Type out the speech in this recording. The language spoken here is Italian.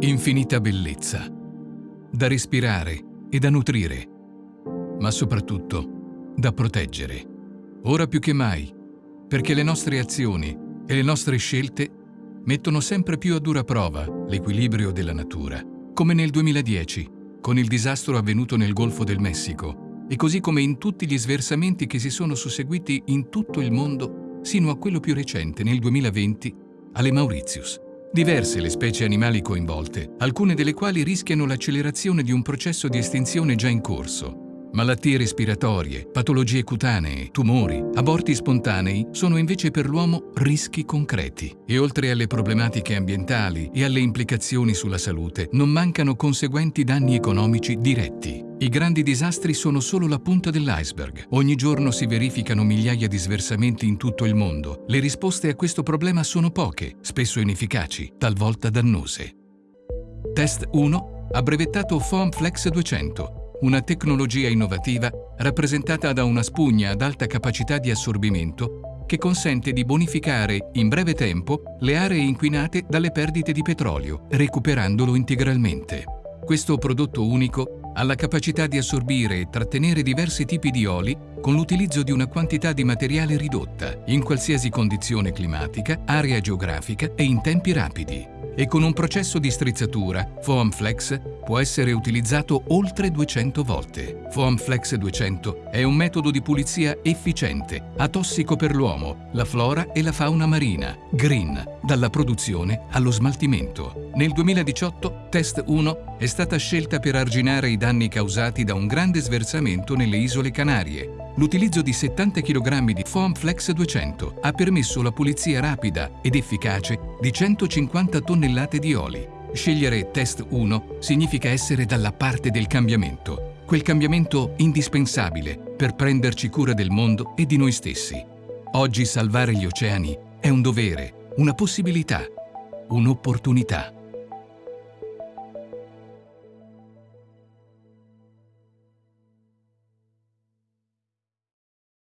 infinita bellezza, da respirare e da nutrire, ma soprattutto da proteggere. Ora più che mai, perché le nostre azioni e le nostre scelte mettono sempre più a dura prova l'equilibrio della natura, come nel 2010, con il disastro avvenuto nel Golfo del Messico, e così come in tutti gli sversamenti che si sono susseguiti in tutto il mondo, sino a quello più recente, nel 2020, alle Mauritius. Diverse le specie animali coinvolte, alcune delle quali rischiano l'accelerazione di un processo di estinzione già in corso. Malattie respiratorie, patologie cutanee, tumori, aborti spontanei sono invece per l'uomo rischi concreti. E oltre alle problematiche ambientali e alle implicazioni sulla salute, non mancano conseguenti danni economici diretti. I grandi disastri sono solo la punta dell'iceberg. Ogni giorno si verificano migliaia di sversamenti in tutto il mondo. Le risposte a questo problema sono poche, spesso inefficaci, talvolta dannose. Test 1 ha brevettato Foam Flex 200, una tecnologia innovativa rappresentata da una spugna ad alta capacità di assorbimento che consente di bonificare in breve tempo le aree inquinate dalle perdite di petrolio, recuperandolo integralmente. Questo prodotto unico ha la capacità di assorbire e trattenere diversi tipi di oli con l'utilizzo di una quantità di materiale ridotta, in qualsiasi condizione climatica, area geografica e in tempi rapidi e con un processo di strizzatura, Foam Flex può essere utilizzato oltre 200 volte. Foam Flex 200 è un metodo di pulizia efficiente, atossico per l'uomo, la flora e la fauna marina, green, dalla produzione allo smaltimento. Nel 2018 Test 1 è stata scelta per arginare i danni causati da un grande sversamento nelle isole Canarie, L'utilizzo di 70 kg di Foam Flex 200 ha permesso la pulizia rapida ed efficace di 150 tonnellate di oli. Scegliere Test 1 significa essere dalla parte del cambiamento, quel cambiamento indispensabile per prenderci cura del mondo e di noi stessi. Oggi salvare gli oceani è un dovere, una possibilità, un'opportunità.